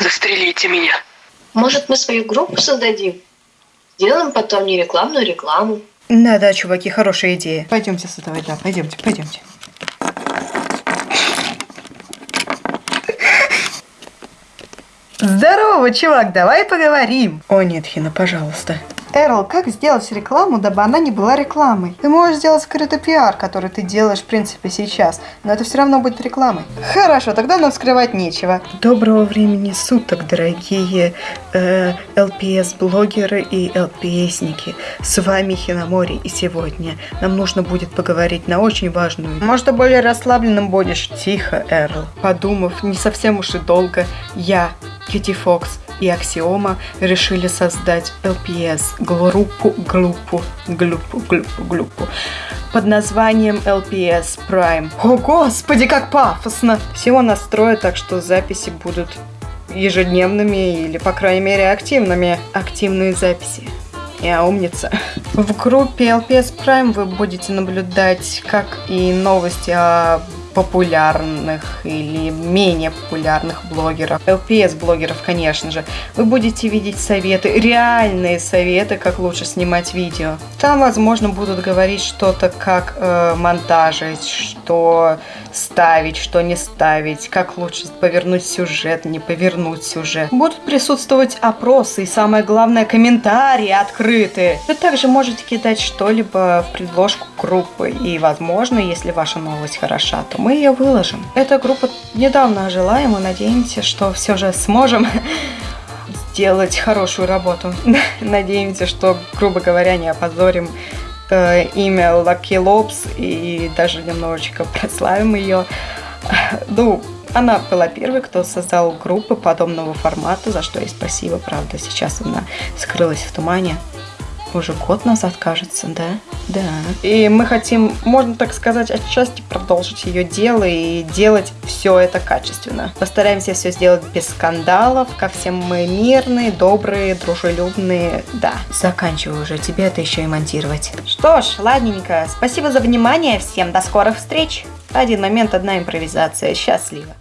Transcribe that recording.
Застрелите меня. Может, мы свою группу создадим? Сделаем потом не рекламную рекламу. Да, да, чуваки, хорошая идея. Пойдемте создавать, да, пойдемте, пойдемте. Здорово, чувак, давай поговорим. О нет, Хина, пожалуйста. Эрл, как сделать рекламу, дабы она не была рекламой? Ты можешь сделать скрытый пиар, который ты делаешь, в принципе, сейчас, но это все равно будет рекламой. Хорошо, тогда нам скрывать нечего. Доброго времени суток, дорогие э, LPS-блогеры и LPS-ники. С вами Хинамори, и сегодня нам нужно будет поговорить на очень важную... Может, ты более расслабленным будешь? Тихо, Эрл. Подумав не совсем уж и долго, я, Кити Фокс, и Аксиома решили создать LPS, группу, группу, группу, группу, группу под названием LPS Prime. О, господи, как пафосно! Всего настроя, так что записи будут ежедневными или, по крайней мере, активными. Активные записи. Я умница. В группе LPS Prime вы будете наблюдать как и новости о популярных или менее популярных блогеров, LPS-блогеров, конечно же, вы будете видеть советы, реальные советы, как лучше снимать видео. Там, возможно, будут говорить что-то, как э, монтажить, что ставить, что не ставить, как лучше повернуть сюжет, не повернуть сюжет. Будут присутствовать опросы и, самое главное, комментарии открытые. Вы также можете кидать что-либо в предложку группы, и, возможно, если ваша новость хороша, то мы ее выложим. Эта группа недавно ожила, и мы надеемся, что все же сможем сделать хорошую работу. Надеемся, что, грубо говоря, не опозорим э, имя Lucky Lobs и даже немножечко прославим ее. Ну, она была первой, кто создал группы подобного формата, за что ей спасибо, правда, сейчас она скрылась в тумане уже год назад, кажется, да? Да. И мы хотим, можно так сказать, отчасти продолжить ее дело и делать все это качественно. Постараемся все сделать без скандалов, как все мы мирные, добрые, дружелюбные. Да, заканчиваю уже, тебе это еще и монтировать. Что ж, ладненько, спасибо за внимание всем, до скорых встреч. Один момент, одна импровизация, счастливо.